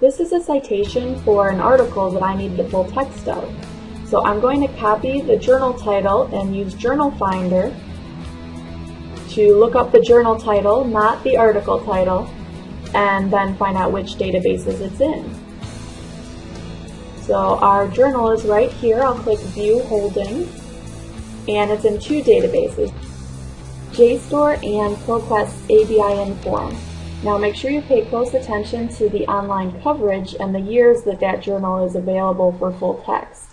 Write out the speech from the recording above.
This is a citation for an article that I need the full text of. So I'm going to copy the journal title and use Journal Finder to look up the journal title, not the article title, and then find out which databases it's in. So our journal is right here. I'll click View Holdings, and it's in two databases, JSTOR and ProQuest ABI/INFORM. Now make sure you pay close attention to the online coverage and the years that that journal is available for full text.